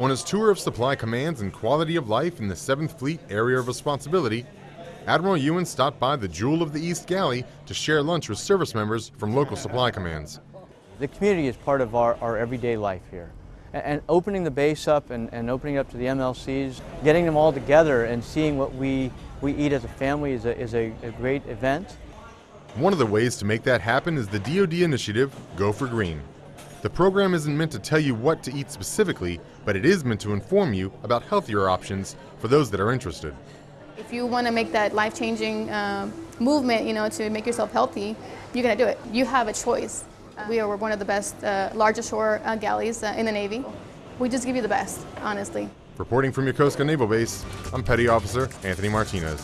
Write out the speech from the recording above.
On his tour of supply commands and quality of life in the 7th Fleet Area of Responsibility, Admiral Yuen stopped by the Jewel of the East Galley to share lunch with service members from local supply commands. The community is part of our, our everyday life here. And, and opening the base up and, and opening it up to the MLCs, getting them all together and seeing what we, we eat as a family is a, is a, a great event. One of the ways to make that happen is the DoD initiative, Go for Green. The program isn't meant to tell you what to eat specifically, but it is meant to inform you about healthier options for those that are interested. If you want to make that life-changing uh, movement, you know, to make yourself healthy, you're going to do it. You have a choice. We are one of the best, uh, largest shore uh, galleys uh, in the Navy. We just give you the best, honestly. Reporting from Yokosuka Naval Base, I'm Petty Officer Anthony Martinez.